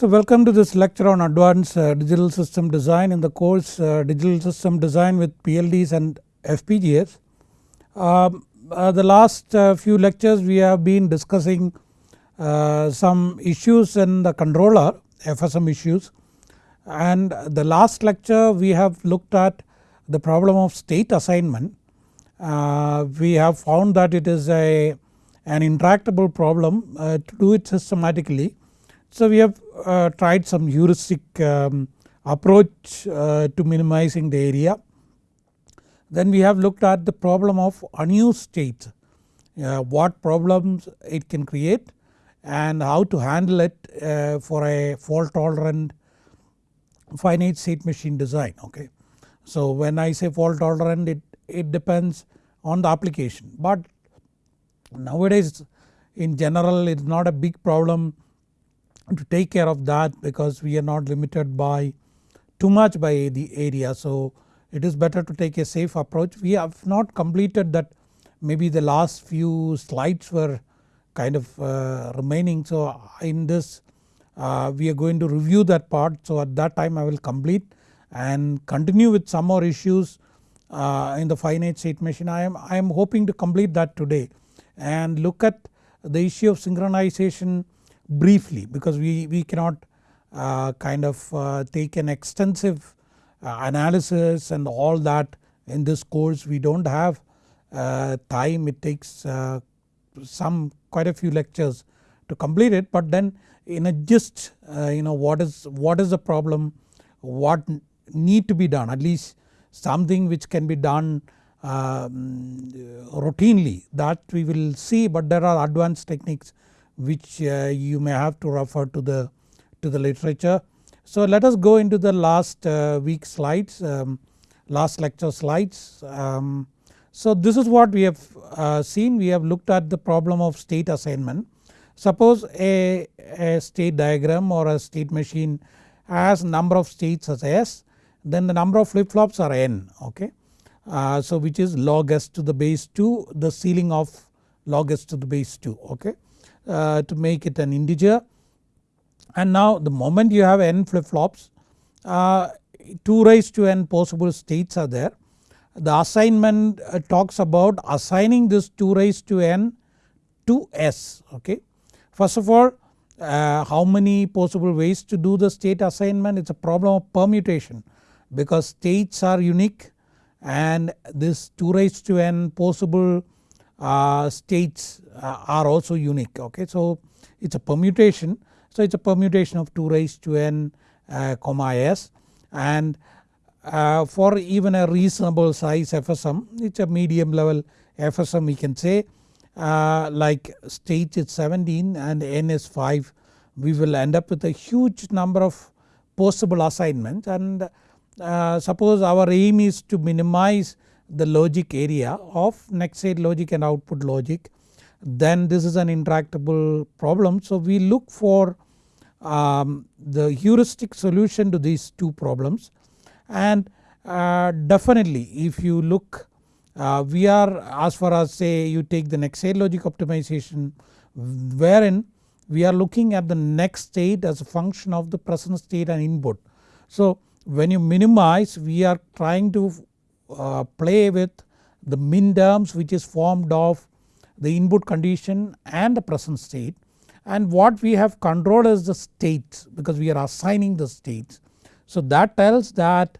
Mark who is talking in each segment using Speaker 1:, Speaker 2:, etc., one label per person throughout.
Speaker 1: So welcome to this lecture on advanced uh, digital system design in the course uh, digital system design with PLDs and FPGAs. Um, uh, the last uh, few lectures we have been discussing uh, some issues in the controller FSM issues and the last lecture we have looked at the problem of state assignment. Uh, we have found that it is a an intractable problem to do it systematically. So we have uh, tried some heuristic um, approach uh, to minimizing the area. Then we have looked at the problem of unused state, uh, what problems it can create and how to handle it for a fault tolerant finite state machine design okay. So when I say fault tolerant it, it depends on the application but nowadays in general it is not a big problem to take care of that because we are not limited by too much by the area. So it is better to take a safe approach. We have not completed that maybe the last few slides were kind of uh, remaining. So in this uh, we are going to review that part. So at that time I will complete and continue with some more issues uh, in the finite state machine. I am, I am hoping to complete that today and look at the issue of synchronization briefly because we, we cannot uh, kind of uh, take an extensive uh, analysis and all that in this course. We do not have uh, time. It takes uh, some quite a few lectures to complete it. But then in a gist you know what is what is the problem? What need to be done? At least something which can be done um, routinely. That we will see. But there are advanced techniques which uh, you may have to refer to the to the literature. So let us go into the last uh, week slides um, last lecture slides. Um, so this is what we have uh, seen we have looked at the problem of state assignment. Suppose a, a state diagram or a state machine has number of states as S then the number of flip flops are n okay. Uh, so which is log s to the base 2 the ceiling of log s to the base 2 okay. Uh, to make it an integer and now the moment you have n flip flops uh, 2 raised to n possible states are there. The assignment uh, talks about assigning this 2 raised to n to s okay. First of all uh, how many possible ways to do the state assignment it is a problem of permutation because states are unique and this 2 raised to n possible uh, states are also unique okay. So it is a permutation. So it is a permutation of 2 raised to n uh, comma s. And uh, for even a reasonable size FSM it is a medium level FSM we can say uh, like state is 17 and n is 5 we will end up with a huge number of possible assignments. And uh, suppose our aim is to minimize the logic area of next state logic and output logic then this is an intractable problem. So we look for um, the heuristic solution to these two problems and uh, definitely if you look uh, we are as far as say you take the next state logic optimization wherein we are looking at the next state as a function of the present state and input. So when you minimize we are trying to uh, play with the min terms which is formed of the input condition and the present state and what we have controlled is the states because we are assigning the states. So that tells that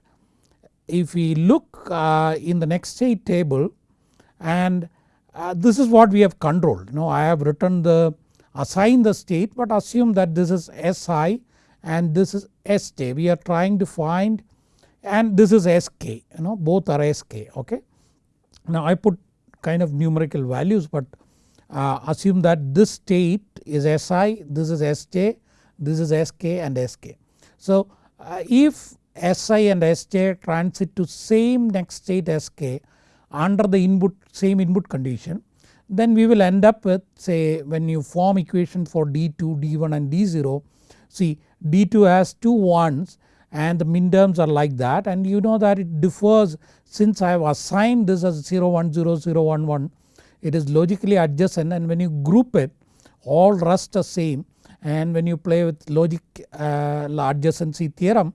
Speaker 1: if we look uh, in the next state table and uh, this is what we have controlled you know I have written the assign the state but assume that this is Si and this is St we are trying to find and this is Sk you know both are Sk okay. Now I put kind of numerical values but uh, assume that this state is Si, this is Sj, this is Sk and Sk. So uh, if Si and Sj transit to same next state Sk under the input same input condition then we will end up with say when you form equation for D2, D1 and D0 see D2 has two ones and the min terms are like that. And you know that it differs since I have assigned this as 0 1 0 0 1 1 it is logically adjacent. And when you group it all rest are same. And when you play with logic uh, adjacency theorem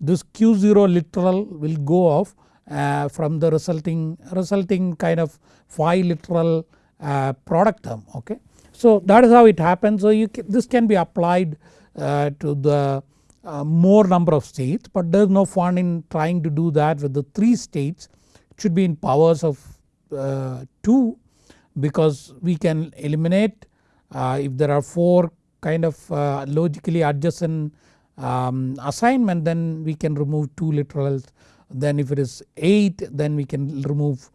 Speaker 1: this q0 literal will go off uh, from the resulting resulting kind of phi literal uh, product term okay. So that is how it happens. So you can, this can be applied uh, to the uh, more number of states but there is no fun in trying to do that with the 3 states. It should be in powers of uh, 2 because we can eliminate uh, if there are 4 kind of uh, logically adjacent um, assignment then we can remove 2 literals. Then if it is 8 then we can remove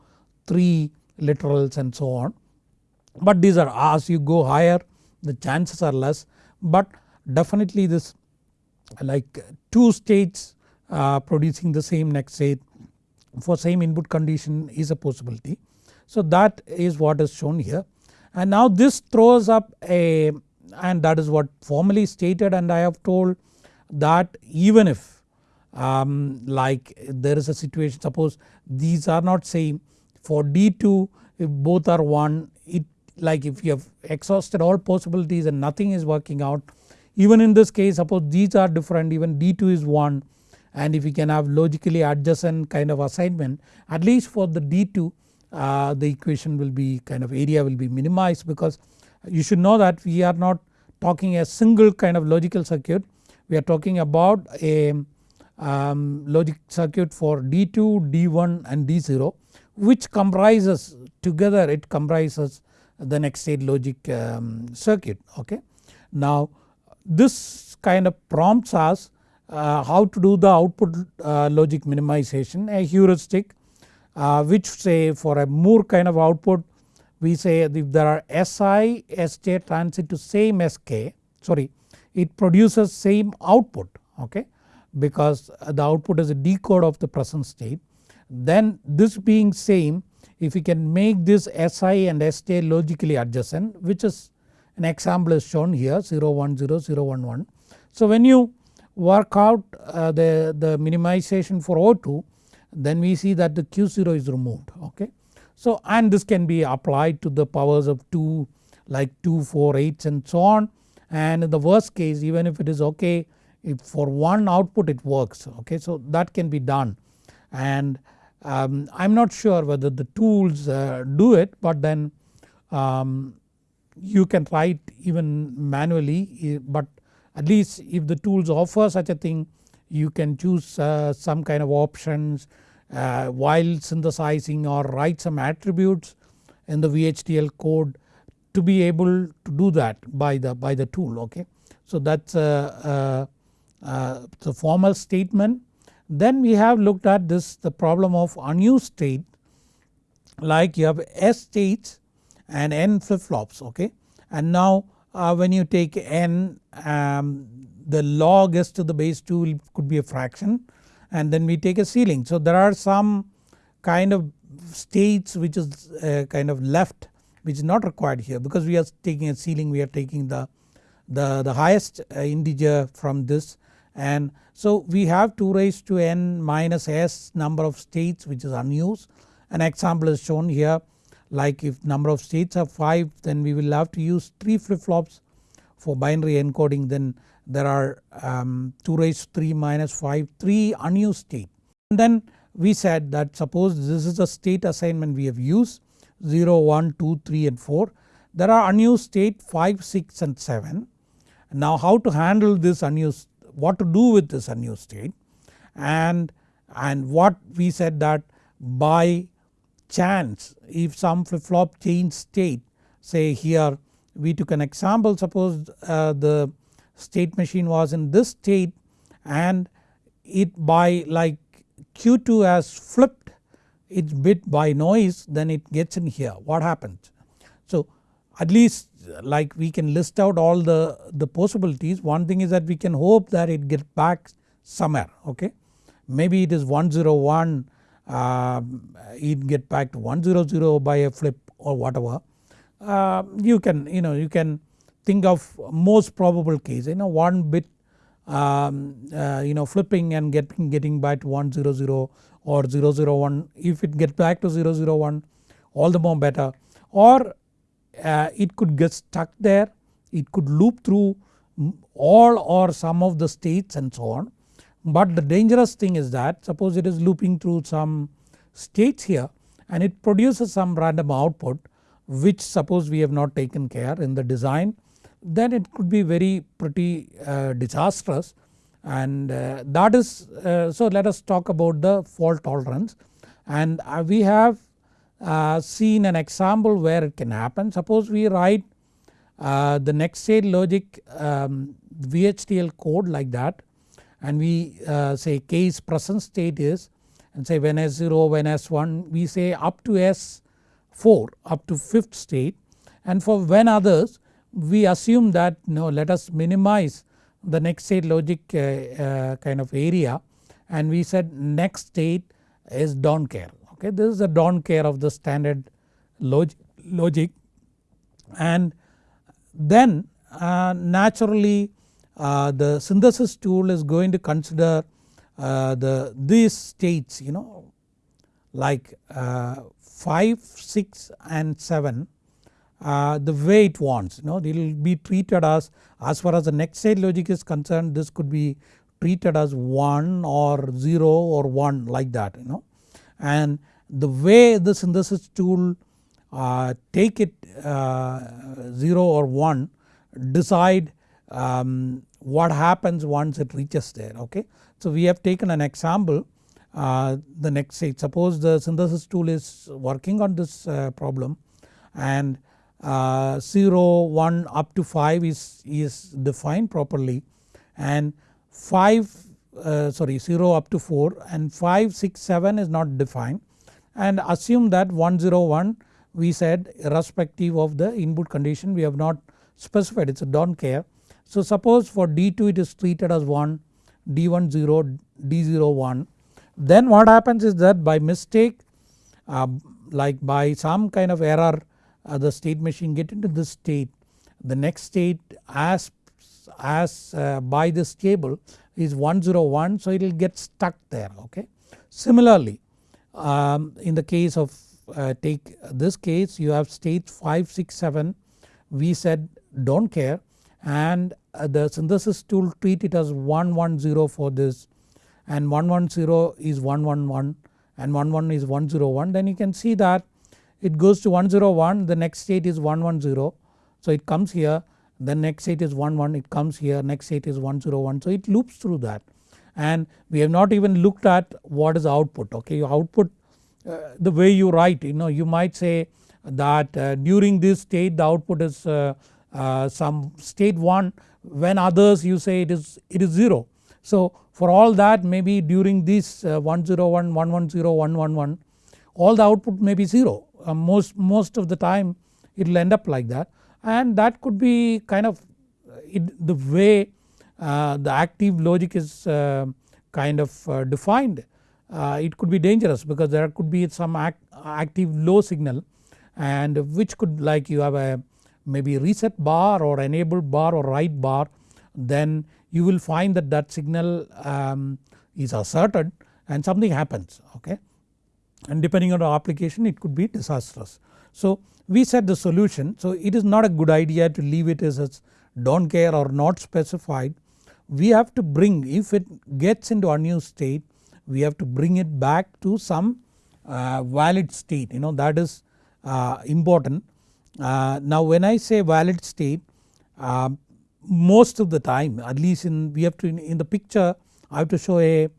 Speaker 1: 3 literals and so on. But these are as you go higher the chances are less. But definitely this like 2 states uh, producing the same next state for same input condition is a possibility. So that is what is shown here and now this throws up a and that is what formally stated and I have told that even if um, like there is a situation suppose these are not same for D2 if both are 1 it like if you have exhausted all possibilities and nothing is working out even in this case suppose these are different even D2 is 1 and if we can have logically adjacent kind of assignment at least for the D2 uh, the equation will be kind of area will be minimized because you should know that we are not talking a single kind of logical circuit. We are talking about a um, logic circuit for D2, D1 and D0 which comprises together it comprises the next state logic um, circuit. Okay. Now this kind of prompts us uh, how to do the output uh, logic minimization a heuristic uh, which say for a Moore kind of output we say if there are Si, Sj transit to same Sk sorry it produces same output okay because the output is a decode of the present state. Then this being same if we can make this Si and Sj logically adjacent which is an example is shown here 0 1 0 0 1 1. So when you work out uh, the, the minimization for O2 then we see that the Q0 is removed okay. So and this can be applied to the powers of 2 like 2, 4, 8 and so on and in the worst case even if it is okay if for one output it works okay. So that can be done and um, I am not sure whether the tools uh, do it but then um, you can write even manually but at least if the tools offer such a thing you can choose uh, some kind of options uh, while synthesizing or write some attributes in the VHDL code to be able to do that by the by the tool okay. So that's a, a, a the formal statement. Then we have looked at this the problem of unused state like you have S states and N flip flops okay and now uh, when you take N um, the log s to the base 2 could be a fraction and then we take a ceiling. So there are some kind of states which is uh, kind of left which is not required here because we are taking a ceiling we are taking the, the, the highest uh, integer from this and so we have 2 raised to n minus s number of states which is unused. An example is shown here like if number of states are 5 then we will have to use 3 flip flops for binary encoding then there are um, 2 raised 3 minus 5 3 unused state. And then we said that suppose this is the state assignment we have used 0, 1, 2, 3 and 4. There are unused state 5, 6 and 7. Now how to handle this unused what to do with this unused state and, and what we said that by chance if some flip flop change state say here we took an example suppose uh, the state machine was in this state and it by like Q2 has flipped its bit by noise then it gets in here what happens. So at least like we can list out all the, the possibilities one thing is that we can hope that it gets back somewhere okay. Maybe it is 101 uh, it get back to 100 by a flip or whatever. Uh, you can you know you can think of most probable case you know one bit um, uh, you know flipping and getting getting back to 100 or 001 if it gets back to 001 all the more better or uh, it could get stuck there it could loop through all or some of the states and so on. But the dangerous thing is that suppose it is looping through some states here and it produces some random output which suppose we have not taken care in the design then it could be very pretty uh, disastrous. And uh, that is uh, so let us talk about the fault tolerance. And uh, we have uh, seen an example where it can happen. Suppose we write uh, the next state logic um, VHDL code like that and we say case present state is and say when S0 when S1 we say up to S4 up to 5th state. And for when others we assume that no let us minimize the next state logic uh, uh, kind of area. And we said next state is don't care okay this is the don't care of the standard log logic. And then uh, naturally uh, the synthesis tool is going to consider uh, the these states you know like uh, 5, 6 and 7 uh, the way it wants. You know it will be treated as as far as the next state logic is concerned this could be treated as 1 or 0 or 1 like that you know. And the way the synthesis tool uh, take it uh, 0 or 1 decide um, what happens once it reaches there okay. So we have taken an example uh, the next state suppose the synthesis tool is working on this uh, problem and uh, 0, 1 up to 5 is, is defined properly and 5 uh, sorry 0 up to 4 and 5, 6, 7 is not defined and assume that 101 we said irrespective of the input condition we have not specified it is a don't care. So suppose for D2 it is treated as 1, D1 0, D0 1 then what happens is that by mistake uh, like by some kind of error uh, the state machine get into this state. The next state as, as uh, by this table is 101 so it will get stuck there okay. Similarly um, in the case of uh, take this case you have state 5, 6, 7 we said don't care and uh, the synthesis tool treat it as 110 for this. And 110 is 111 and 11 is 101 then you can see that it goes to 101 the next state is 110 so it comes here the next state is 11 it comes here next state is 101 so it loops through that. And we have not even looked at what is output okay? Your output uh, the way you write you know you might say that uh, during this state the output is uh, uh some state 1 when others you say it is it is 0. So for all that maybe during this uh, 101, 110, 111 all the output may be 0 uh, most, most of the time it will end up like that. And that could be kind of uh, it, the way uh, the active logic is uh, kind of uh, defined. It could be dangerous because there could be some act, active low signal and which could like you have a maybe reset bar or enable bar or write bar then you will find that that signal um, is asserted and something happens okay and depending on the application it could be disastrous. So we said the solution so it is not a good idea to leave it as a don't care or not specified. We have to bring if it gets into unused state we have to bring it back to some uh, valid state you know that is uh, important. Uh, now when I say valid state uh, most of the time at least in we have to in, in the picture I have to show a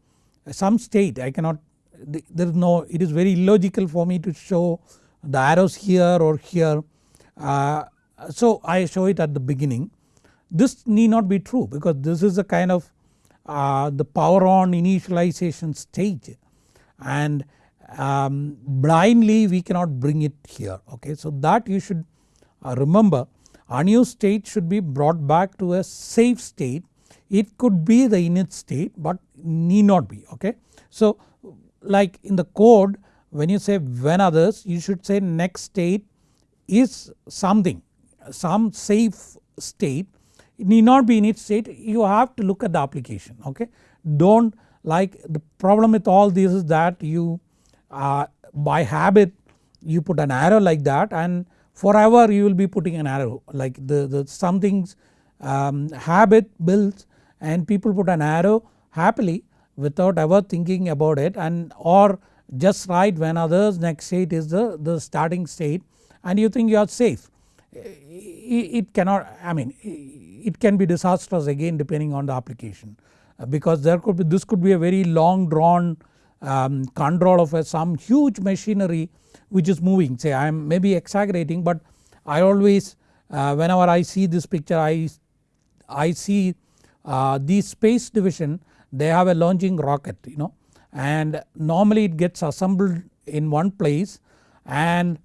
Speaker 1: some state I cannot there is no it is very illogical for me to show the arrows here or here. Uh, so I show it at the beginning. This need not be true because this is a kind of uh, the power on initialization stage and um, blindly we cannot bring it here okay. So that you should uh, remember unused state should be brought back to a safe state it could be the init state but need not be okay. So like in the code when you say when others you should say next state is something some safe state it need not be init state you have to look at the application okay. Don't like the problem with all this is that you uh, by habit you put an arrow like that and forever you will be putting an arrow like the, the some things um, habit builds and people put an arrow happily without ever thinking about it and or just write when others next state is the, the starting state and you think you are safe. It cannot I mean it can be disastrous again depending on the application uh, because there could be this could be a very long drawn um, control of a, some huge machinery which is moving. Say I am maybe exaggerating but I always uh, whenever I see this picture I, I see uh, the space division they have a launching rocket you know and normally it gets assembled in one place and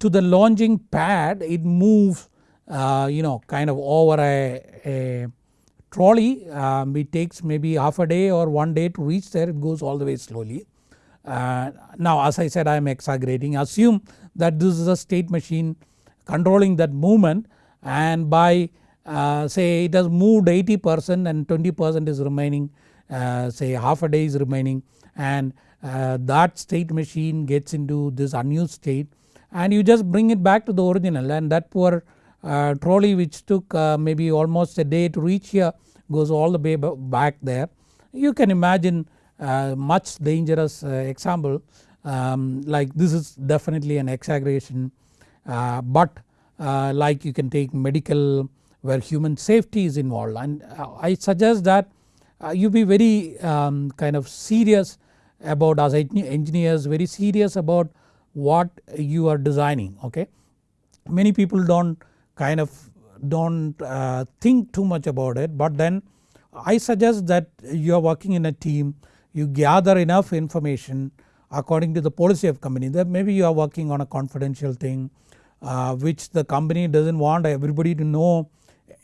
Speaker 1: to the launching pad it moves uh, you know kind of over a, a trolley um, it takes maybe half a day or one day to reach there it goes all the way slowly. Uh, now as I said I am exaggerating assume that this is a state machine controlling that movement and by uh, say it has moved 80 percent and 20 percent is remaining uh, say half a day is remaining and uh, that state machine gets into this unused state and you just bring it back to the original and that poor trolley which took uh, maybe almost a day to reach here goes all the way back there. You can imagine uh, much dangerous uh, example um, like this is definitely an exaggeration but like you can take medical where human safety is involved and I suggest that you be very um, kind of serious about as engineers very serious about what you are designing okay. Many people do not kind of do not uh, think too much about it. But then I suggest that you are working in a team you gather enough information according to the policy of company that maybe you are working on a confidential thing uh, which the company does not want everybody to know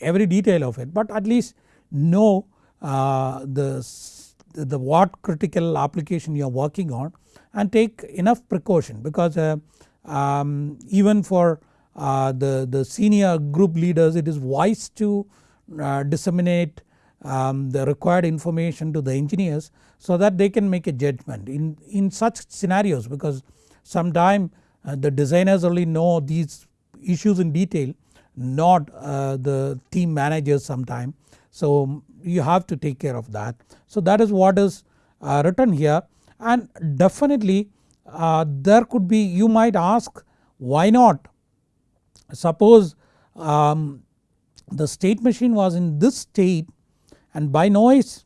Speaker 1: every detail of it. But at least know uh, the, the what critical application you are working on and take enough precaution because uh, um, even for uh, the, the senior group leaders it is wise to uh, disseminate um, the required information to the engineers so that they can make a judgment in, in such scenarios because sometime uh, the designers only know these issues in detail not uh, the team managers sometime. So you have to take care of that. So that is what is uh, written here and definitely there could be you might ask why not Suppose um, the state machine was in this state and by noise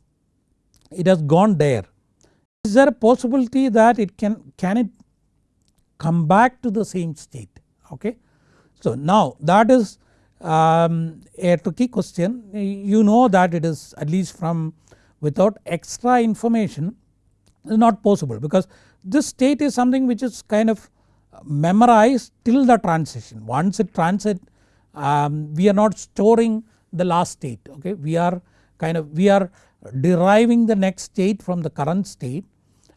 Speaker 1: it has gone there. Is there a possibility that it can, can it come back to the same state okay. So now that is um, a tricky question you know that it is at least from without extra information is not possible because this state is something which is kind of memorize till the transition. Once it transit um, we are not storing the last state okay? We are kind of we are deriving the next state from the current state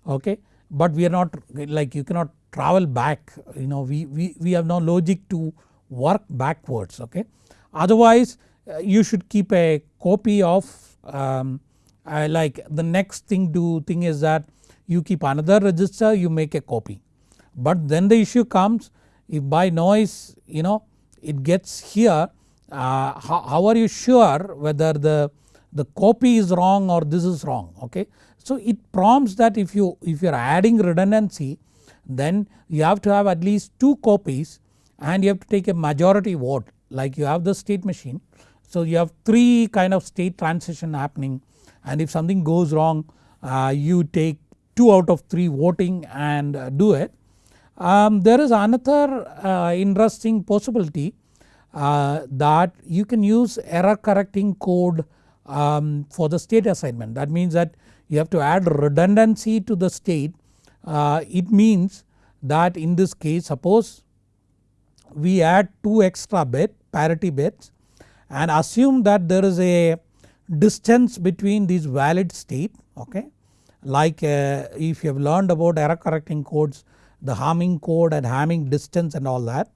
Speaker 1: okay? But we are not like you cannot travel back you know we, we, we have no logic to work backwards okay. Otherwise uh, you should keep a copy of um, uh, like the next thing do thing is that you keep another register you make a copy but then the issue comes if by noise you know it gets here uh, how, how, are you sure whether the, the copy is wrong or this is wrong okay. So it prompts that if you if you are adding redundancy then you have to have at least 2 copies and you have to take a majority vote like you have the state machine. So you have 3 kind of state transition happening and if something goes wrong uh, you take 2 out of 3 voting and uh, do it um, there is another uh, interesting possibility uh, that you can use error correcting code um, for the state assignment. That means that you have to add redundancy to the state. Uh, it means that in this case suppose we add 2 extra bit parity bits and assume that there is a distance between these valid state okay? Like uh, if you have learned about error correcting codes the Hamming code and Hamming distance and all that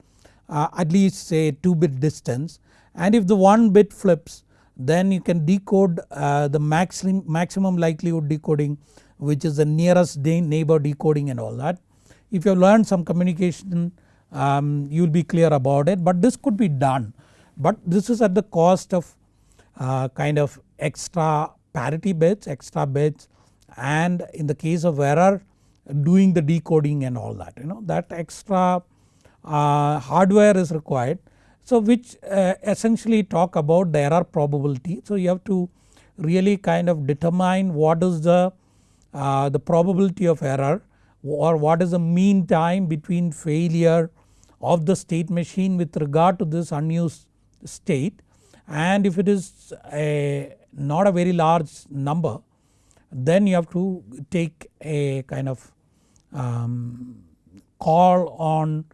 Speaker 1: uh, at least say 2 bit distance. And if the 1 bit flips then you can decode uh, the maximum, maximum likelihood decoding which is the nearest neighbor decoding and all that. If you have learned some communication um, you will be clear about it but this could be done. But this is at the cost of uh, kind of extra parity bits, extra bits. And in the case of error doing the decoding and all that you know that extra uh, hardware is required. So which uh, essentially talk about the error probability. So you have to really kind of determine what is the, uh, the probability of error or what is the mean time between failure of the state machine with regard to this unused state and if it is a not a very large number then you have to take a kind of um, call on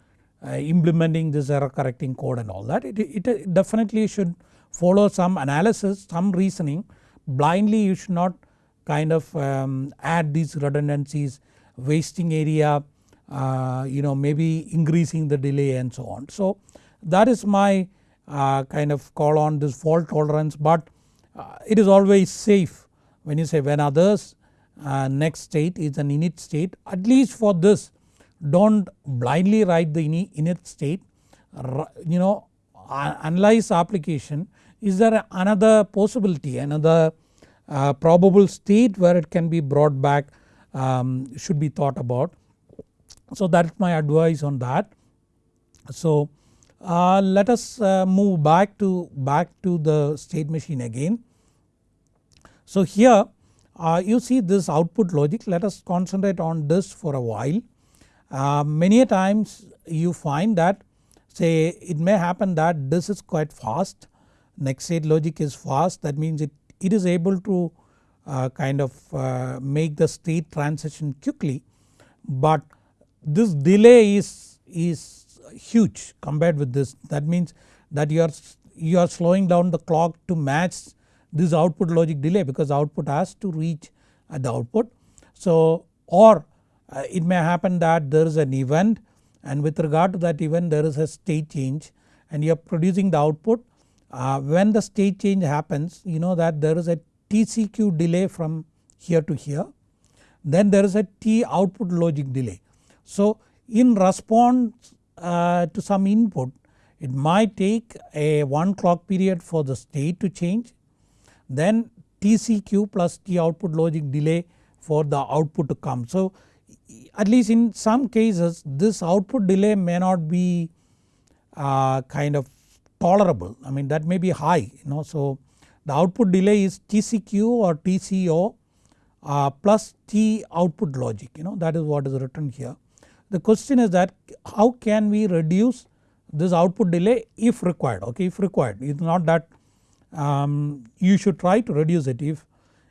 Speaker 1: uh, implementing this error correcting code and all that. It, it definitely should follow some analysis some reasoning blindly you should not kind of um, add these redundancies wasting area uh, you know maybe increasing the delay and so on. So that is my uh, kind of call on this fault tolerance but uh, it is always safe when you say when others uh, next state is an init state at least for this don't blindly write the init state you know analyze application is there another possibility another uh, probable state where it can be brought back um, should be thought about. So that is my advice on that. So uh, let us uh, move back to back to the state machine again. So here uh, you see this output logic. Let us concentrate on this for a while. Uh, many times you find that say it may happen that this is quite fast. Next state logic is fast. That means it, it is able to uh, kind of uh, make the state transition quickly. But this delay is, is huge compared with this. That means that you are, you are slowing down the clock to match this output logic delay because output has to reach at the output. So or uh, it may happen that there is an event and with regard to that event there is a state change and you are producing the output. Uh, when the state change happens you know that there is a TCQ delay from here to here then there is a T output logic delay. So in response uh, to some input it might take a one clock period for the state to change then TCQ plus T output logic delay for the output to come. So at least in some cases this output delay may not be uh, kind of tolerable. I mean that may be high you know. So the output delay is TCQ or TCO uh, plus T output logic you know. That is what is written here. The question is that how can we reduce this output delay if required? Okay if required. It is not that um, you should try to reduce it. If,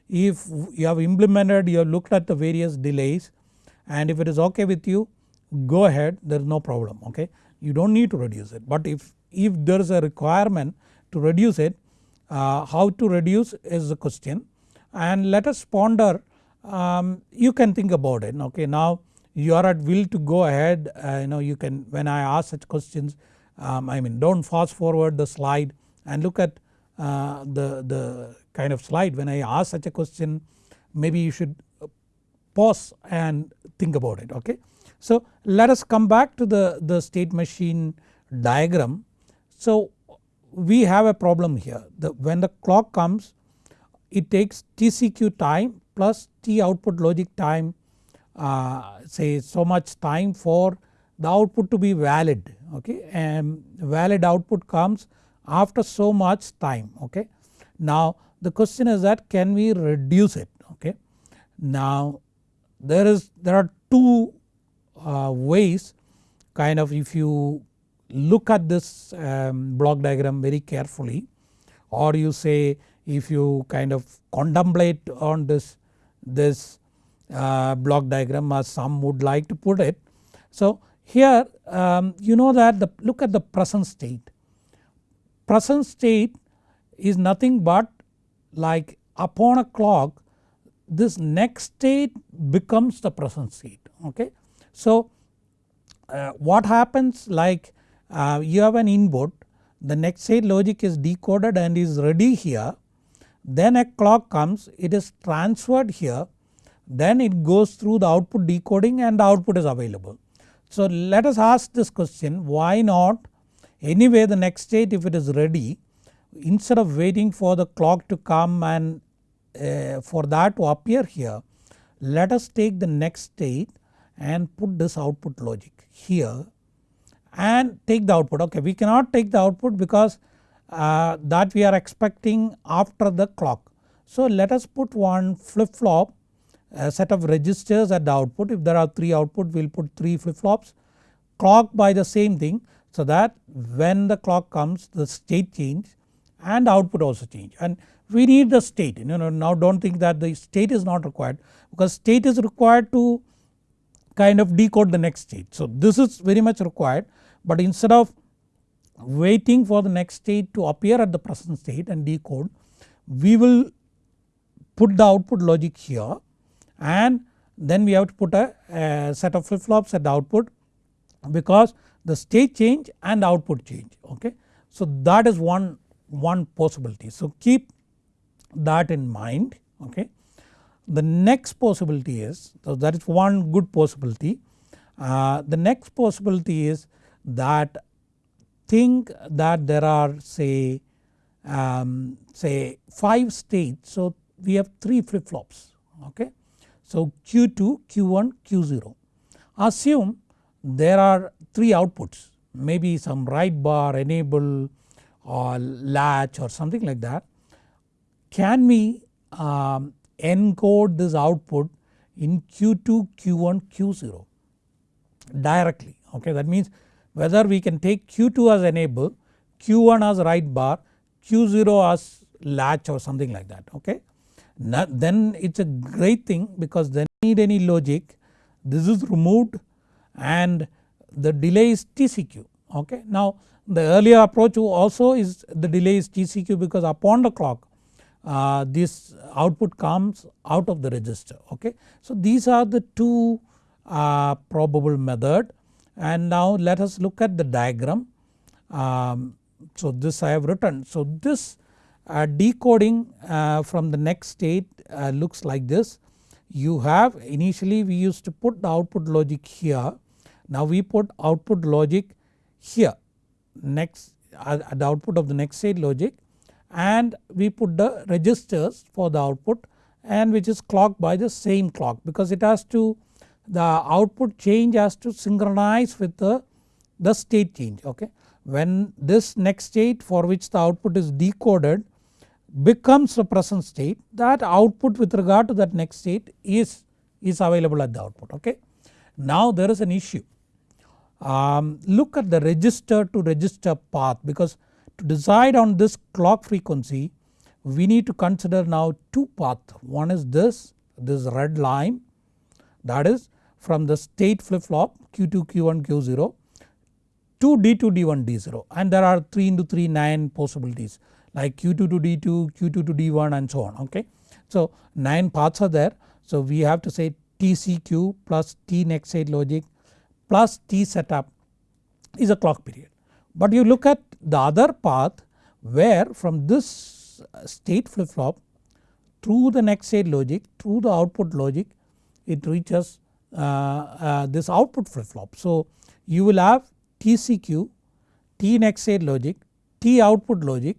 Speaker 1: if you have implemented you have looked at the various delays and if it is okay with you go ahead. There is no problem okay? You do not need to reduce it. But if, if there is a requirement to reduce it uh, how to reduce is the question. And let us ponder um, you can think about it okay? Now you are at will to go ahead uh, you know you can when I ask such questions um, I mean do not fast forward the slide and look at uh, the, the kind of slide when I ask such a question maybe you should pause and think about it okay. So let us come back to the, the state machine diagram. So we have a problem here the, when the clock comes it takes TCQ time plus T output logic time uh, say so much time for the output to be valid okay and valid output comes after so much time okay. Now the question is that can we reduce it okay. Now there is there are two uh, ways kind of if you look at this um, block diagram very carefully or you say if you kind of contemplate on this this uh, block diagram as some would like to put it. So here um, you know that the look at the present state present state is nothing but like upon a clock this next state becomes the present state okay. So uh, what happens like uh, you have an input the next state logic is decoded and is ready here then a clock comes it is transferred here then it goes through the output decoding and the output is available. So let us ask this question why not Anyway the next state if it is ready instead of waiting for the clock to come and uh, for that to appear here let us take the next state and put this output logic here and take the output. Ok we cannot take the output because uh, that we are expecting after the clock. So let us put one flip flop a set of registers at the output. If there are 3 output we will put 3 flip flops clock by the same thing so that when the clock comes the state change and output also change and we need the state you know now do not think that the state is not required because state is required to kind of decode the next state. So this is very much required but instead of waiting for the next state to appear at the present state and decode we will put the output logic here and then we have to put a, a set of flip flops at the output because the state change and output change okay. So that is one, one possibility so keep that in mind okay. The next possibility is so that is one good possibility uh, the next possibility is that think that there are say um, say 5 states so we have 3 flip flops okay. So Q2, Q1, Q0 assume there are 3 outputs maybe some write bar enable or latch or something like that. Can we um, encode this output in Q2, Q1, Q0 directly okay that means whether we can take Q2 as enable, Q1 as write bar, Q0 as latch or something like that okay. Now, then it is a great thing because then need any logic this is removed and the delay is TCQ okay. Now the earlier approach also is the delay is TCQ because upon the clock uh, this output comes out of the register okay. So these are the two uh, probable method and now let us look at the diagram. Um, so this I have written. So this uh, decoding uh, from the next state uh, looks like this. You have initially we used to put the output logic here. Now we put output logic here next uh, at the output of the next state logic and we put the registers for the output and which is clocked by the same clock because it has to the output change has to synchronize with the, the state change okay. When this next state for which the output is decoded becomes the present state that output with regard to that next state is, is available at the output okay. Now there is an issue um, look at the register to register path because to decide on this clock frequency we need to consider now two paths. One is this this red line that is from the state flip flop Q2 Q1 Q0 to D2 D1 D0 and there are 3 into 3 9 possibilities like Q2 to D2, Q2 to D1 and so on okay. So 9 paths are there. So we have to say TCQ plus T next state logic plus T setup is a clock period. But you look at the other path where from this state flip flop through the next state logic through the output logic it reaches uh, uh, this output flip flop. So you will have TCQ, T next state logic, T output logic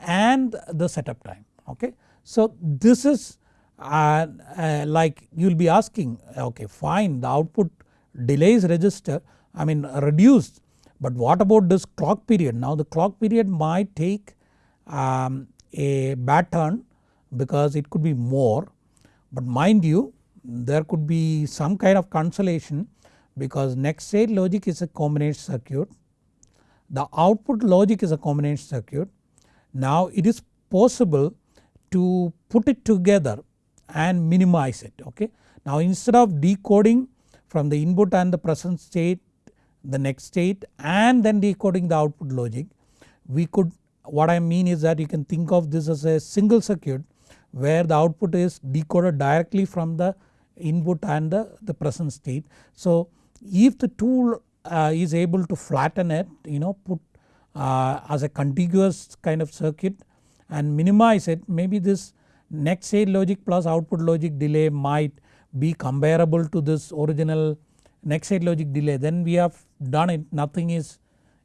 Speaker 1: and the setup time okay. So this is uh, uh, like you will be asking okay fine the output delays register I mean reduced but what about this clock period now the clock period might take um, a bad turn because it could be more but mind you there could be some kind of consolation because next state logic is a combination circuit. The output logic is a combination circuit. Now it is possible to put it together and minimize it okay. Now instead of decoding from the input and the present state the next state and then decoding the output logic we could what I mean is that you can think of this as a single circuit where the output is decoded directly from the input and the, the present state. So if the tool uh, is able to flatten it you know put uh, as a contiguous kind of circuit and minimize it maybe this next state logic plus output logic delay might be comparable to this original next state logic delay then we have done it nothing is,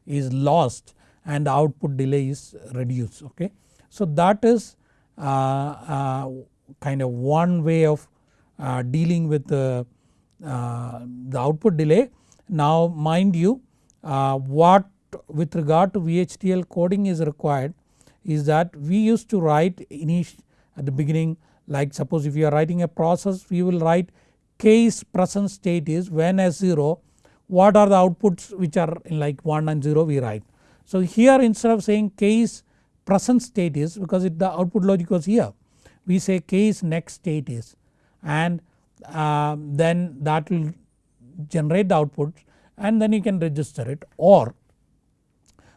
Speaker 1: is lost and the output delay is reduced okay. So that is uh, uh, kind of one way of uh, dealing with the, uh, the output delay. Now mind you uh, what with regard to VHDL coding is required is that we used to write at the beginning like suppose if you are writing a process we will write case present state is when S0 what are the outputs which are in like 1 and 0 we write. So here instead of saying case present state is because it, the output logic was here we say case next state is and uh, then that will generate the output and then you can register it or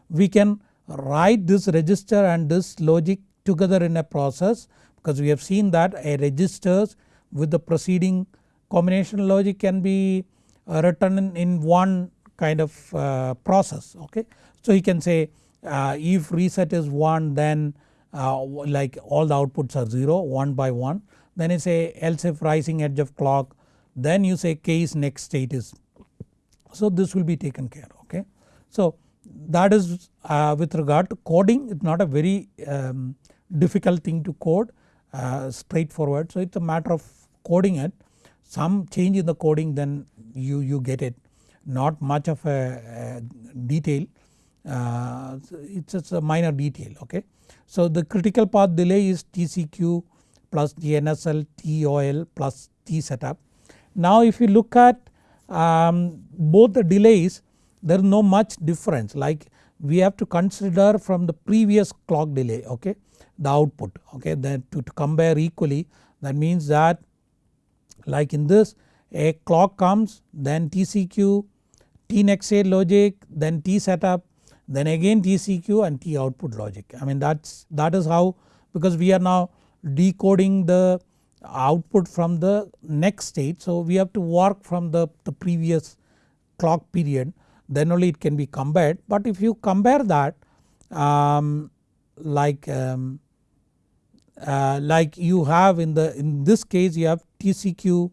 Speaker 1: we can write this register and this logic together in a process because we have seen that a registers with the preceding combination logic can be uh, written in, one kind of uh, process okay. So you can say uh, if reset is 1 then uh, like all the outputs are 0 1 by 1 then you say else if rising edge of clock then you say case next state is so this will be taken care okay. So that is uh, with regard to coding it is not a very um, difficult thing to code uh, straightforward. So it is a matter of coding it some change in the coding then you, you get it not much of a, a detail uh, it is just a minor detail okay. So the critical path delay is TCQ plus TNSL TOL plus T setup. Now if you look at um, both the delays there is no much difference like we have to consider from the previous clock delay okay the output okay? Then to, to compare equally that means that like in this a clock comes then TCQ T next state logic then T setup then again TCQ and T output logic. I mean that's that is how because we are now decoding the output from the next state so we have to work from the, the previous clock period then only it can be compared. But if you compare that um, like um, uh, like you have in the in this case you have TCQ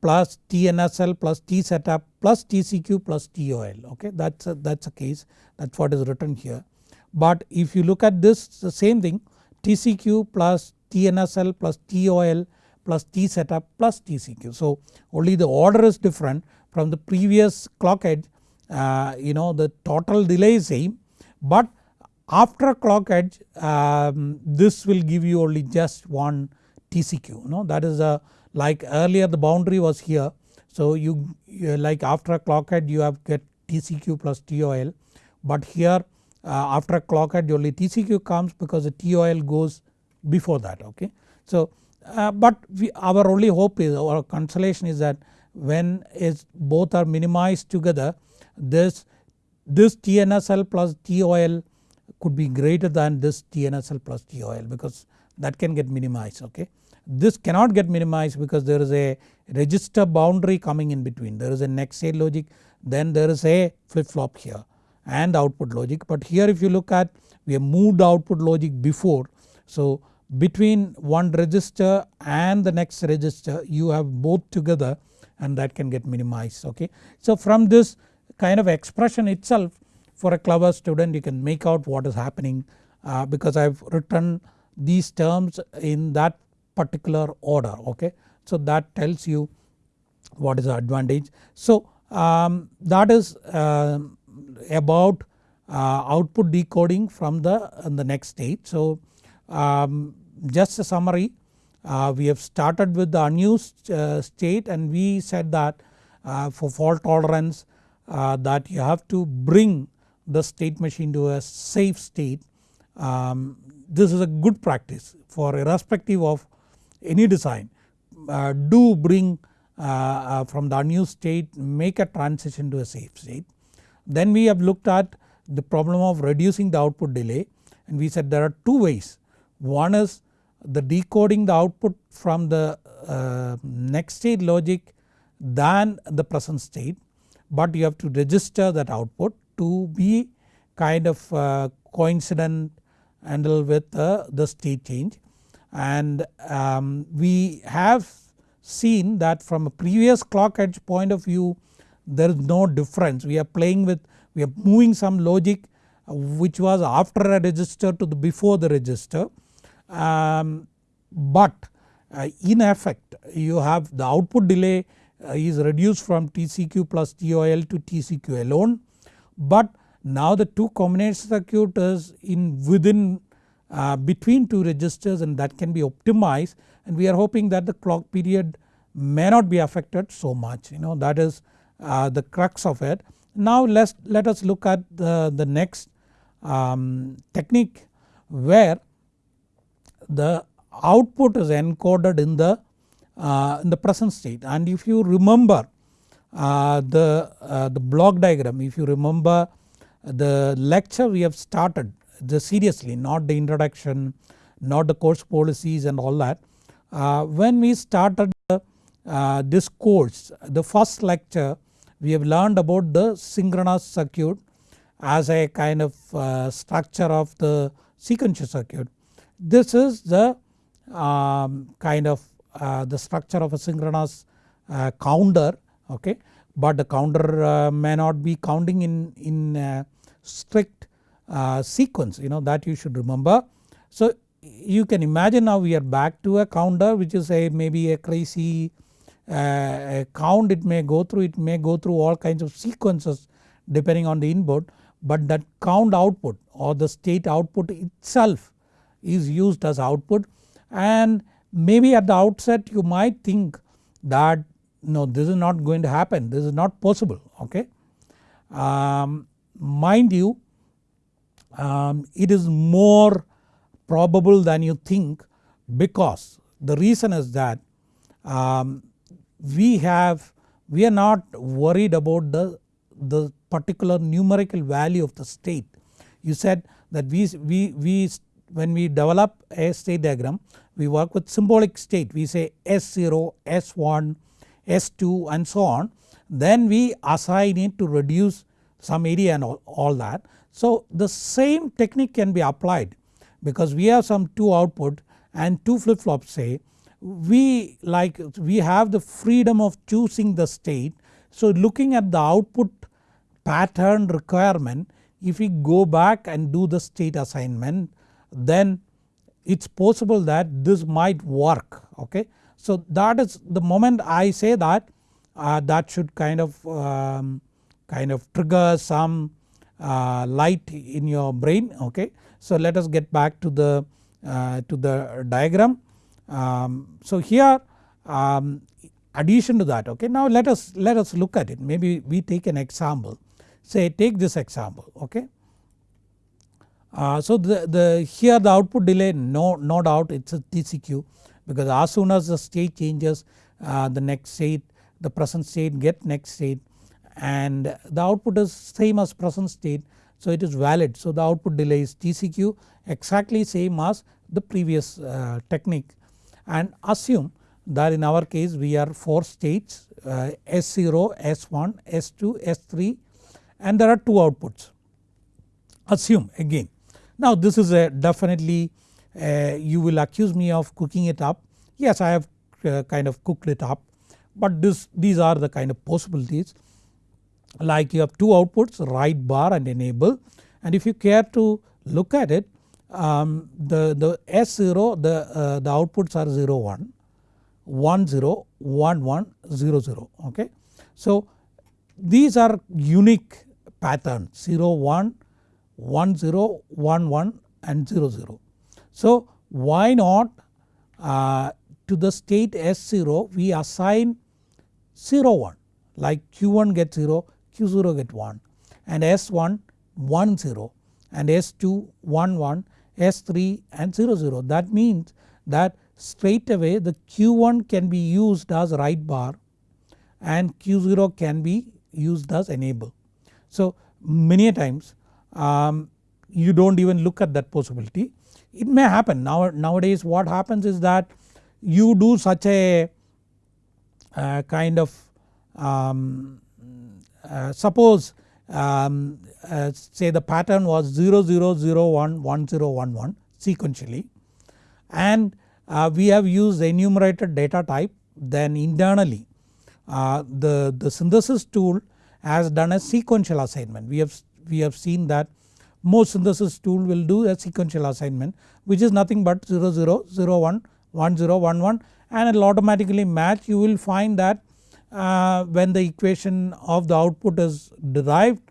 Speaker 1: plus TNSL plus T setup plus TCQ plus TOL okay that's a, that's a case that's what is written here. But if you look at this the same thing TCQ plus TNSL plus TOL plus T setup plus TCQ. So only the order is different from the previous clock edge uh, you know the total delay is same but after clock edge um, this will give you only just one TCQ you know that is a like earlier the boundary was here so you, you like after a clock edge you have get TCQ plus TOL but here uh, after a clock edge only TCQ comes because the TOL goes before that okay. So uh, but we, our only hope is our consolation is that when is both are minimized together this this TNSL plus TOL could be greater than this TNSL plus TOL because that can get minimized okay. This cannot get minimized because there is a register boundary coming in between there is a next state logic then there is a flip flop here and output logic but here if you look at we have moved output logic before so between one register and the next register you have both together and that can get minimized okay. So from this kind of expression itself for a clever student you can make out what is happening uh, because I have written these terms in that particular order okay. So that tells you what is the advantage. So um, that is uh, about uh, output decoding from the, the next state. So um, just a summary uh, we have started with the unused uh, state and we said that uh, for fault tolerance that you have to bring the state machine to a safe state. Um, this is a good practice for irrespective of any design uh, do bring uh, uh, from the unused state make a transition to a safe state. Then we have looked at the problem of reducing the output delay and we said there are two ways. One is the decoding the output from the uh, next state logic than the present state but you have to register that output to be kind of uh, coincident handle with uh, the state change. And um, we have seen that from a previous clock edge point of view there is no difference. We are playing with we are moving some logic which was after a register to the before the register. Um, but uh, in effect you have the output delay uh, is reduced from TCQ plus TOL to TCQ alone but now the two combination circuit is in within uh, between two registers and that can be optimized and we are hoping that the clock period may not be affected so much you know that is uh, the crux of it. Now let's let us look at the, the next um, technique where the output is encoded in the uh, in the present state and if you remember the, uh, the block diagram if you remember the lecture we have started the seriously not the introduction not the course policies and all that. Uh, when we started uh, this course the first lecture we have learned about the synchronous circuit as a kind of uh, structure of the sequential circuit. This is the um, kind of uh, the structure of a synchronous uh, counter okay? But the counter uh, may not be counting in, in strict uh, sequence you know that you should remember. So you can imagine now we are back to a counter which is a maybe a crazy uh, count. It may go through it may go through all kinds of sequences depending on the input but that count output or the state output itself is used as output. And maybe at the outset you might think that no this is not going to happen this is not possible okay. Um, mind you um, it is more probable than you think because the reason is that um, we have we are not worried about the, the particular numerical value of the state. You said that we, we, we when we develop a state diagram we work with symbolic state we say S0, S1, S2 and so on then we assign it to reduce some area and all, all that. So the same technique can be applied because we have some 2 output and 2 flip flops say we like we have the freedom of choosing the state. So looking at the output pattern requirement if we go back and do the state assignment then it is possible that this might work okay. So that is the moment I say that uh, that should kind of um, kind of trigger some uh, light in your brain okay. So let us get back to the uh, to the diagram. Um, so here um, addition to that okay now let us let us look at it maybe we take an example say take this example okay. Uh, so the, the here the output delay no, no doubt it is a TCQ because as soon as the state changes uh, the next state the present state get next state and the output is same as present state so it is valid. So the output delay is TCQ exactly same as the previous uh, technique and assume that in our case we are 4 states uh, S0, S1, S2, S3 and there are 2 outputs. Assume again. Now this is a definitely you will accuse me of cooking it up. Yes I have uh, kind of cooked it up but this these are the kind of possibilities like you have two outputs write bar and enable and if you care to look at it um, the, the S0 the, uh, the outputs are 0 1, 1 0, 1 1, 0 0 okay. So these are unique patterns 0 1, 1 0, 1 1 and 0 0. So why not uh, to the state S0 we assign 0 1 like Q1 gets 0 Q0 get 1 and S1 1 0 and S2 1 1 S3 and 0 0 that means that straight away the Q1 can be used as write bar and Q0 can be used as enable. So many times um, you do not even look at that possibility. It may happen now nowadays what happens is that you do such a uh, kind of um, uh, suppose um, uh, say the pattern was 0001 1011 sequentially and uh, we have used enumerated data type then internally uh, the, the synthesis tool has done a sequential assignment. We have, we have seen that most synthesis tool will do a sequential assignment which is nothing but 0 0 0 1 1 0 1 1 and it will automatically match you will find that uh, when the equation of the output is derived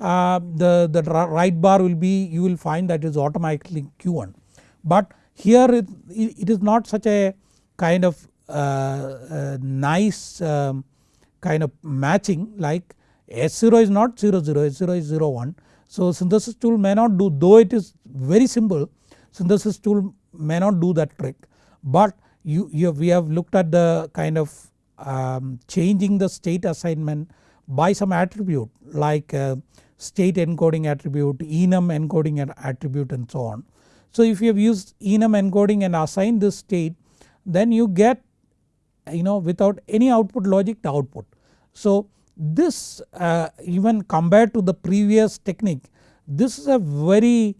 Speaker 1: uh, the, the write bar will be you will find that is automatically Q1. But here it, it is not such a kind of uh, nice um, kind of matching like S0 is not 0 0 S0 is 0 1. So synthesis tool may not do though it is very simple synthesis tool may not do that trick but you, you have, we have looked at the kind of um, changing the state assignment by some attribute like uh, state encoding attribute, enum encoding attribute and so on. So if you have used enum encoding and assigned this state then you get you know without any output logic the output. So this uh, even compared to the previous technique this is a very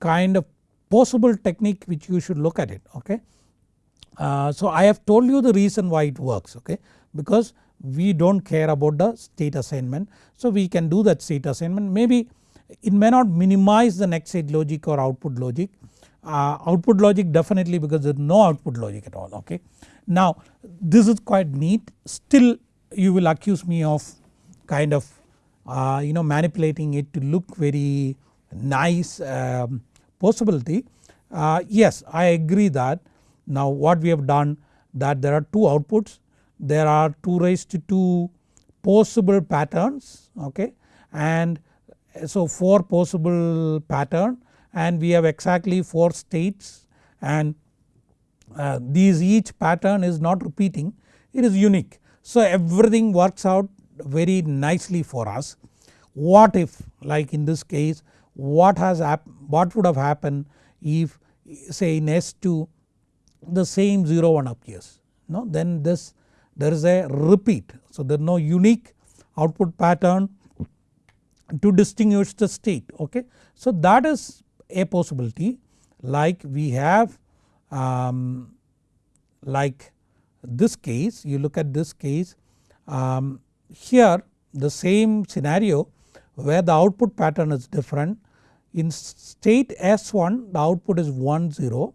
Speaker 1: kind of possible technique which you should look at it okay. Uh, so I have told you the reason why it works okay because we do not care about the state assignment. So we can do that state assignment maybe it may not minimize the next state logic or output logic uh, output logic definitely because there is no output logic at all okay. Now this is quite neat still you will accuse me of kind of uh, you know manipulating it to look very nice um, possibility. Uh, yes I agree that. Now what we have done that there are two outputs. There are 2 raised to 2 possible patterns okay? And so 4 possible pattern and we have exactly 4 states. And uh, these each pattern is not repeating. It is unique. So everything works out very nicely for us. What if like in this case what has what would have happened if say in S2 the same 0 1 appears no then this there is a repeat. So there is no unique output pattern to distinguish the state okay. So that is a possibility like we have um, like this case you look at this case um, here the same scenario where the output pattern is different in state S1 the output is 1 0,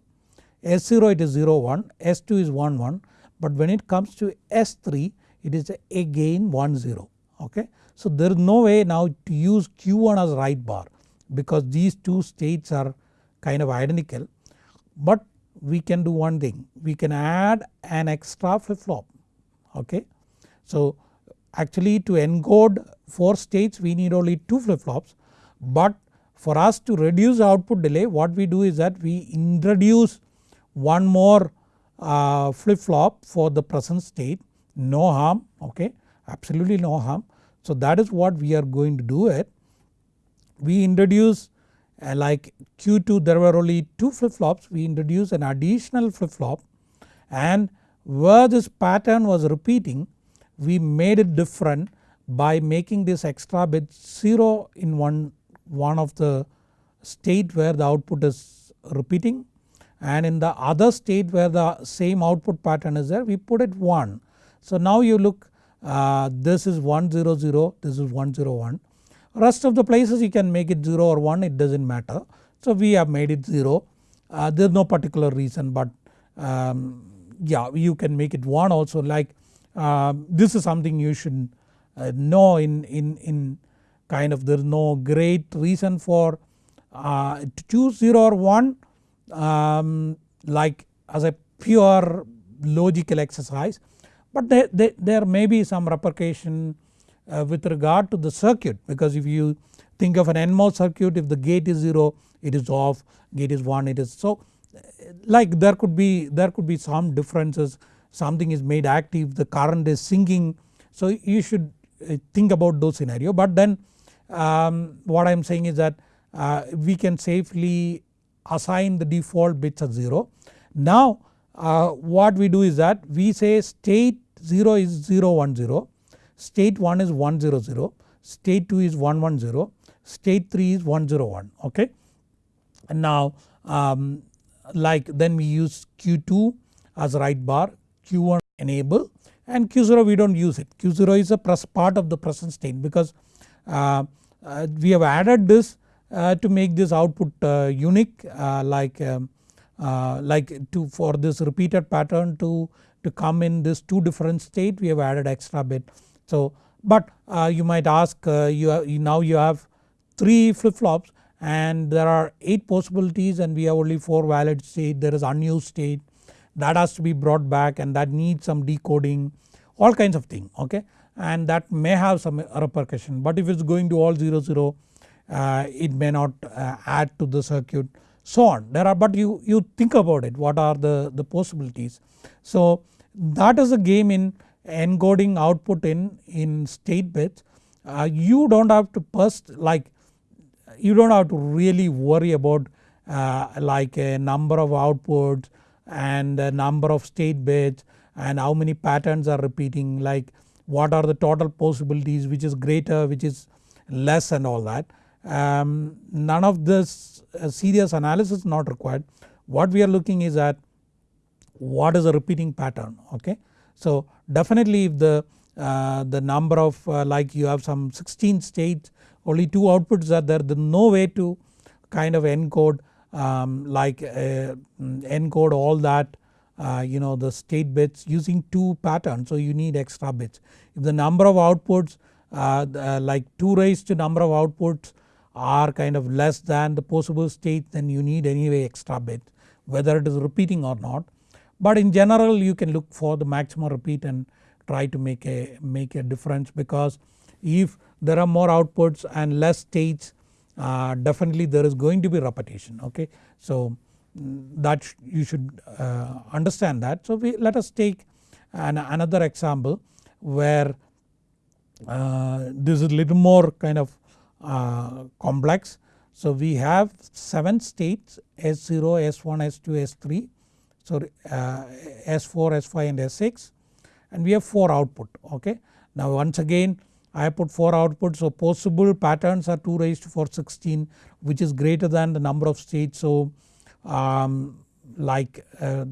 Speaker 1: S0 it is 0 1, S2 is 1 1 but when it comes to S3 it is again 1 0 okay. So there is no way now to use Q1 as write bar because these two states are kind of identical but we can do one thing we can add an extra flip flop okay. So actually to encode 4 states we need only 2 flip flops but for us to reduce output delay what we do is that we introduce one more uh, flip flop for the present state no harm okay absolutely no harm. So that is what we are going to do it. We introduce uh, like Q2 there were only 2 flip flops we introduce an additional flip flop and where this pattern was repeating we made it different by making this extra bit 0 in one, one of the state where the output is repeating. And in the other state where the same output pattern is there we put it 1. So now you look uh, this is 100 this is 101 rest of the places you can make it 0 or 1 it does not matter. So we have made it 0 uh, there is no particular reason but um, yeah you can make it 1 also. Like uh, this is something you should uh, know in, in, in kind of there is no great reason for uh, to choose 0 or 1 um, like as a pure logical exercise but there, there, there may be some repercussion uh, with regard to the circuit because if you think of an NMOS circuit if the gate is 0 it is off gate is 1 it is so like there could be there could be some differences something is made active the current is sinking so you should uh, think about those scenario but then um, what I am saying is that uh, we can safely assign the default bits as 0. Now uh, what we do is that we say state 0 is 0 1 0, state 1 is 1 0 0, state 2 is 1 1 0, state 3 is 1 0 1 okay. And now um, like then we use Q2 as write bar, Q1 enable and Q0 we do not use it. Q0 is a part of the present state because uh, uh, we have added this uh, to make this output uh, unique uh, like um, uh, like to for this repeated pattern to, to come in this two different state we have added extra bit. So but you might ask you, have, now you have 3 flip flops and there are 8 possibilities and we have only 4 valid state. There is unused state that has to be brought back and that needs some decoding all kinds of thing okay? And that may have some repercussion but if it is going to all 0 0 uh, it may not uh, add to the circuit so on. There are but you, you think about it what are the, the possibilities. So that is a game in encoding output in, in state bits uh, you do not have to first like you do not have to really worry about uh, like a number of outputs and a number of state bits and how many patterns are repeating like what are the total possibilities which is greater which is less and all that. Um, none of this uh, serious analysis is not required what we are looking is at what is a repeating pattern okay. So definitely if the, uh, the number of uh, like you have some 16 states only 2 outputs are there there is no way to kind of encode um, like uh, encode all that uh, you know the state bits using 2 patterns so you need extra bits. If the number of outputs uh, uh, like 2 raised to number of outputs are kind of less than the possible state then you need anyway extra bit whether it is repeating or not. But in general you can look for the maximum repeat and try to make a make a difference because if there are more outputs and less states uh, definitely there is going to be repetition okay. So mm, that you should uh, understand that. So we let us take an, another example where uh, this is little more kind of uh, complex. So we have 7 states S0, S1, S2, S3 so uh, S4, S5 and S6 and we have 4 output okay. Now once again I put 4 outputs so possible patterns are 2 raised to 4 16 which is greater than the number of states so um, like uh,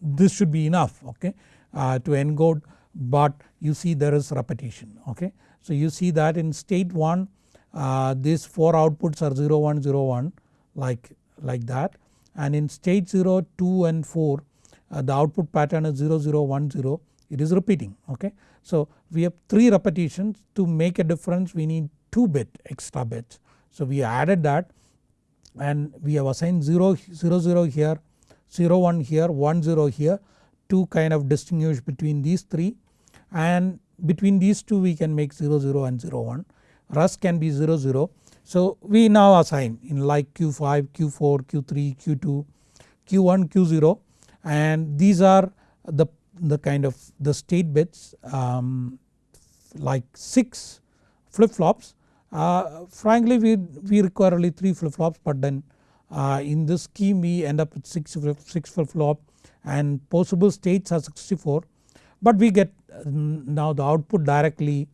Speaker 1: this should be enough okay uh, to encode but you see there is repetition okay. So you see that in state 1 uh, these 4 outputs are 0 1 0 1 like, like that and in state 0 2 and 4 uh, the output pattern is 0 0 1 0 it is repeating okay. So we have 3 repetitions to make a difference we need 2 bit extra bits. So we added that and we have assigned 0, 0, 0 here, 0 1 here, 1 0 here to kind of distinguish between these 3 and between these 2 we can make 0 0 and 0 1 rest can be 0 0. So we now assign in like Q5, Q4, Q3, Q2, Q1, Q0 and these are the the kind of the state bits um, like 6 flip flops. Uh, frankly we, we require only 3 flip flops but then uh, in this scheme we end up with 6 flip, six flip flop and possible states are 64 but we get now the output directly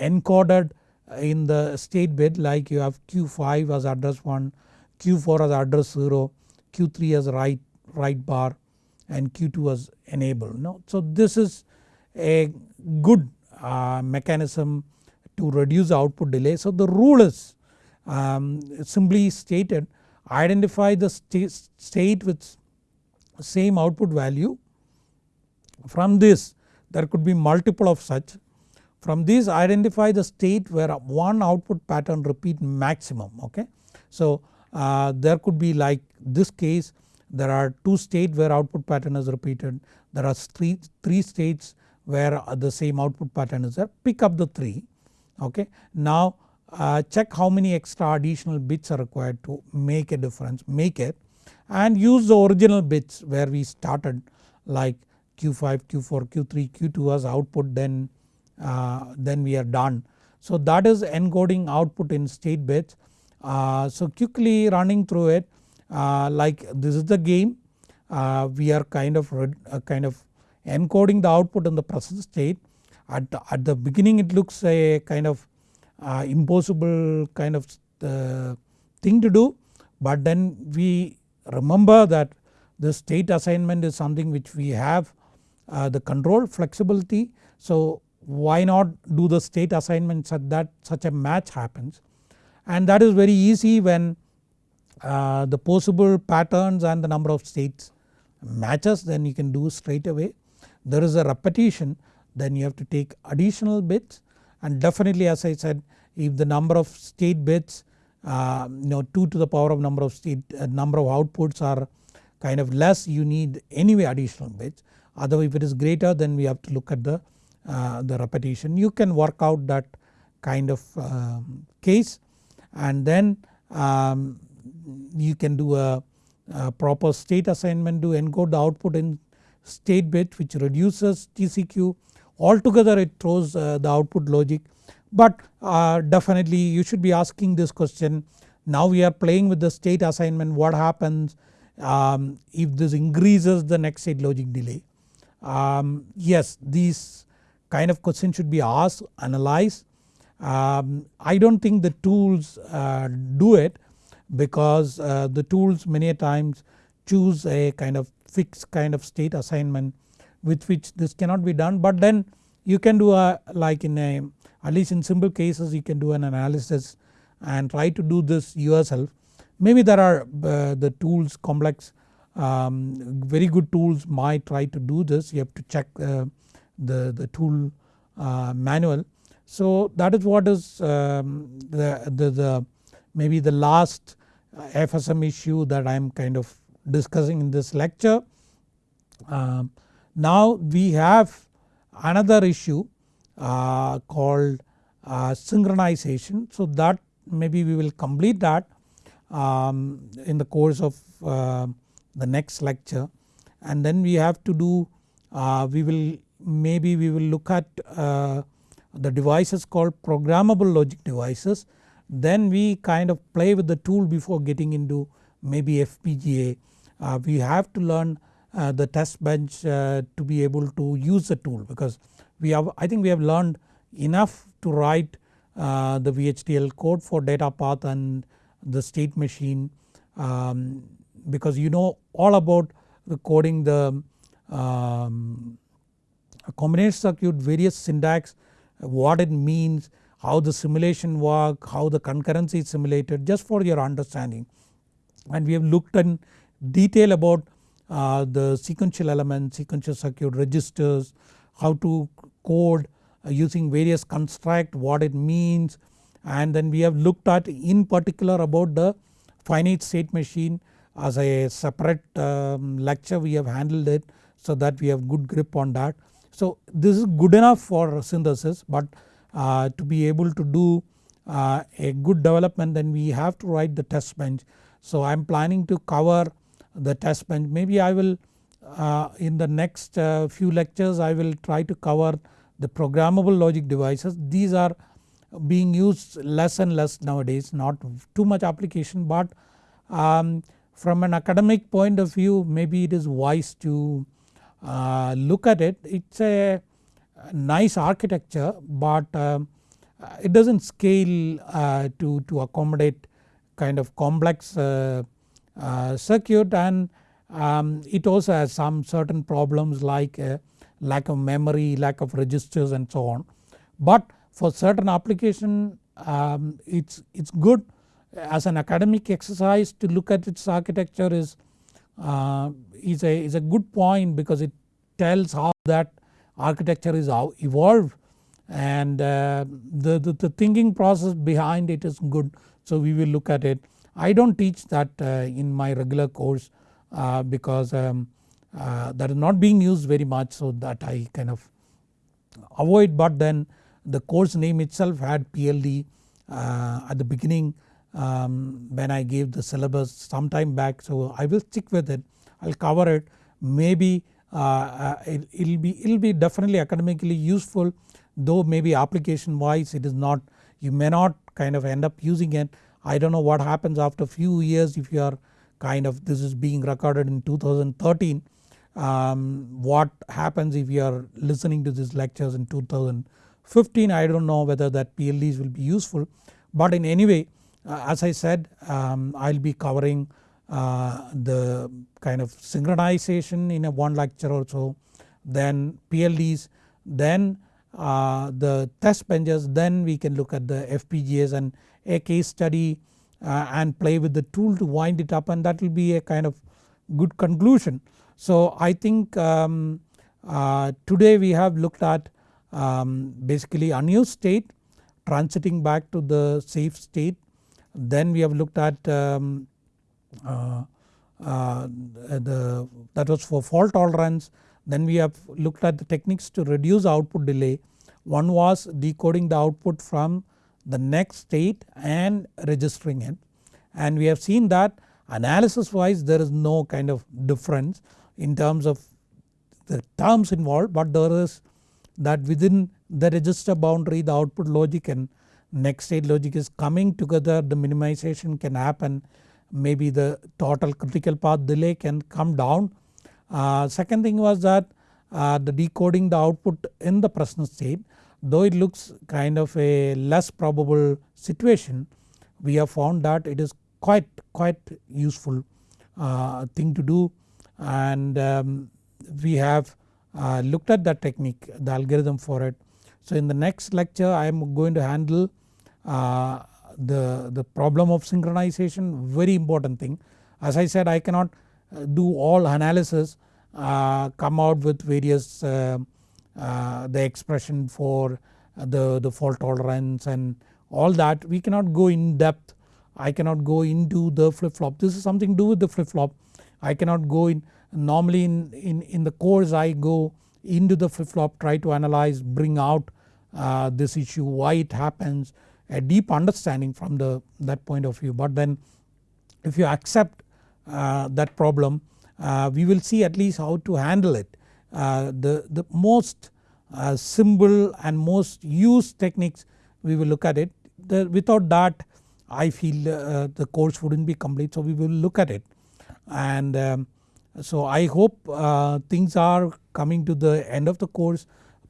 Speaker 1: encoded in the state bit like you have Q5 as address 1, Q4 as address 0, Q3 as right, write bar and Q2 as enabled. No? So this is a good uh, mechanism to reduce output delay. So the rule is um, simply stated identify the st state with same output value. From this there could be multiple of such. From this identify the state where one output pattern repeat maximum okay. So uh, there could be like this case there are 2 states where output pattern is repeated. There are 3, three states where the same output pattern is there pick up the 3 okay. Now uh, check how many extra additional bits are required to make a difference make it and use the original bits where we started like Q5, Q4, Q3, Q2 as output then, uh, then we are done. So that is encoding output in state bits. Uh, so quickly running through it uh, like this is the game uh, we are kind of uh, kind of encoding the output in the present state at the, at the beginning it looks a kind of impossible kind of thing to do but then we remember that the state assignment is something which we have uh, the control flexibility so why not do the state assignment such that such a match happens? And that is very easy when uh, the possible patterns and the number of states matches then you can do straight away. There is a repetition then you have to take additional bits. And definitely as I said if the number of state bits uh, you know 2 to the power of number of state uh, number of outputs are kind of less you need anyway additional bits. Otherwise if it is greater then we have to look at the, uh, the repetition. You can work out that kind of um, case and then um, you can do a, a, proper state assignment to encode the output in state bit which reduces TCQ altogether it throws uh, the output logic but uh, definitely you should be asking this question now we are playing with the state assignment what happens um, if this increases the next state logic delay. Um, yes these kind of question should be asked analyzed. Um, I do not think the tools uh, do it because uh, the tools many times choose a kind of fixed kind of state assignment with which this cannot be done but then you can do a like in a at least in simple cases you can do an analysis and try to do this yourself. Maybe there are uh, the tools complex um, very good tools might try to do this you have to check uh, the, the tool uh, manual. So that is what is um, the, the, the maybe the last FSM issue that I am kind of discussing in this lecture. Um, now we have another issue uh, called uh, synchronization. So that maybe we will complete that um, in the course of uh, the next lecture and then we have to do uh, we will maybe we will look at uh, the devices called programmable logic devices then we kind of play with the tool before getting into maybe FPGA. Uh, we have to learn uh, the test bench uh, to be able to use the tool because we have I think we have learned enough to write uh, the VHDL code for data path and the state machine um, because you know all about recording the um, combination circuit various syntax what it means how the simulation work how the concurrency is simulated just for your understanding. And we have looked in detail about uh, the sequential elements sequential circuit registers how to code uh, using various construct what it means. And then we have looked at in particular about the finite state machine as a separate um, lecture. We have handled it so that we have good grip on that. So this is good enough for synthesis but uh, to be able to do uh, a good development then we have to write the test bench. So I am planning to cover the test bench maybe I will uh, in the next uh, few lectures I will try to cover the programmable logic devices. These are being used less and less nowadays not too much application but um, from an academic point of view maybe it is wise to uh, look at it. It is a nice architecture but um, it does not scale uh, to, to accommodate kind of complex uh, uh, circuit and um, it also has some certain problems like lack of memory, lack of registers and so on. But for certain application um, it's, it's good as an academic exercise to look at its architecture is, uh, is, a, is a good point because it tells how that architecture is evolved and uh, the, the, the, thinking process behind it is good. So we will look at it. I do not teach that uh, in my regular course uh, because um, uh, that is not being used very much so that I kind of avoid. But then the course name itself had PLD uh, at the beginning um, when I gave the syllabus some time back. So I will stick with it I will cover it. Maybe uh, uh it will be it will be definitely academically useful though maybe application wise it is not you may not kind of end up using it. I do not know what happens after few years if you are kind of this is being recorded in 2013 um, what happens if you are listening to these lectures in 2015 I do not know whether that PLDs will be useful. But in any way uh, as I said um, I will be covering the kind of synchronization in a one lecture or so then PLDs then uh, the test benches then we can look at the FPGAs and a case study uh, and play with the tool to wind it up and that will be a kind of good conclusion. So I think um, uh, today we have looked at um, basically unused state transiting back to the safe state then we have looked at um, uh, uh, Uh, uh, the that was for fault tolerance. Then we have looked at the techniques to reduce output delay. One was decoding the output from the next state and registering it. And we have seen that analysis wise there is no kind of difference in terms of the terms involved but there is that within the register boundary the output logic and next state logic is coming together. The minimization can happen maybe the total critical path delay can come down uh, second thing was that uh, the decoding the output in the present state though it looks kind of a less probable situation we have found that it is quite quite useful uh, thing to do and um, we have uh, looked at that technique the algorithm for it. So in the next lecture I am going to handle uh, the, the problem of synchronization very important thing. As I said I cannot uh, do all analysis uh, come out with various uh, uh, the expression for the, the fault tolerance and all that. We cannot go in depth. I cannot go into the flip flop this is something to do with the flip flop I cannot go in normally in, in, in the course I go into the flip flop try to analyze bring out uh, this issue why it happens a deep understanding from the that point of view. But then if you accept uh, that problem uh, we will see at least how to handle it. Uh, the, the most uh, simple and most used techniques we will look at it. The, without that I feel uh, the course wouldn't be complete. So we will look at it. And um, so I hope uh, things are coming to the end of the course.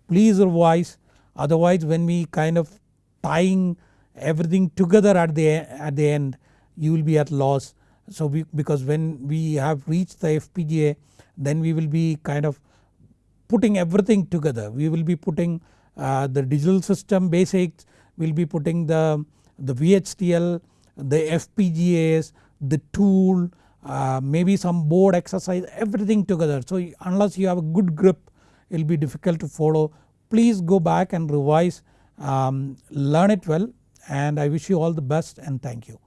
Speaker 1: Please revise. Otherwise when we kind of tying everything together at the at the end you will be at loss. So we, because when we have reached the FPGA then we will be kind of putting everything together. We will be putting uh, the digital system basics, we will be putting the, the VHDL, the FPGAs, the tool, uh, maybe some board exercise everything together. So unless you have a good grip it will be difficult to follow. Please go back and revise, um, learn it well and I wish you all the best and thank you.